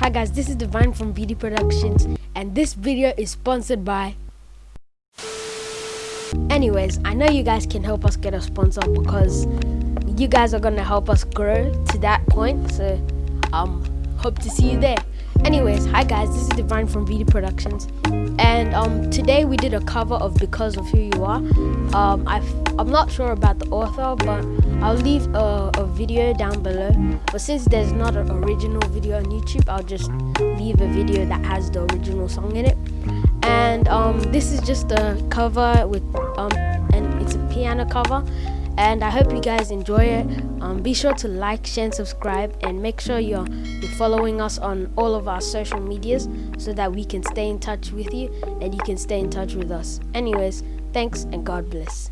Hi guys, this is Divine from BD Productions and this video is sponsored by Anyways, I know you guys can help us get a sponsor because you guys are gonna help us grow to that point. So um hope to see you there. Anyways, hi guys, this is Divine from VD Productions, and um, today we did a cover of Because of Who You Are. Um, i am not sure about the author, but I'll leave a, a, video down below. But since there's not an original video on YouTube, I'll just leave a video that has the original song in it. And um, this is just a cover with um, and it's a piano cover and I hope you guys enjoy it. Um, be sure to like, share, and subscribe, and make sure you're, you're following us on all of our social medias so that we can stay in touch with you and you can stay in touch with us. Anyways, thanks and God bless.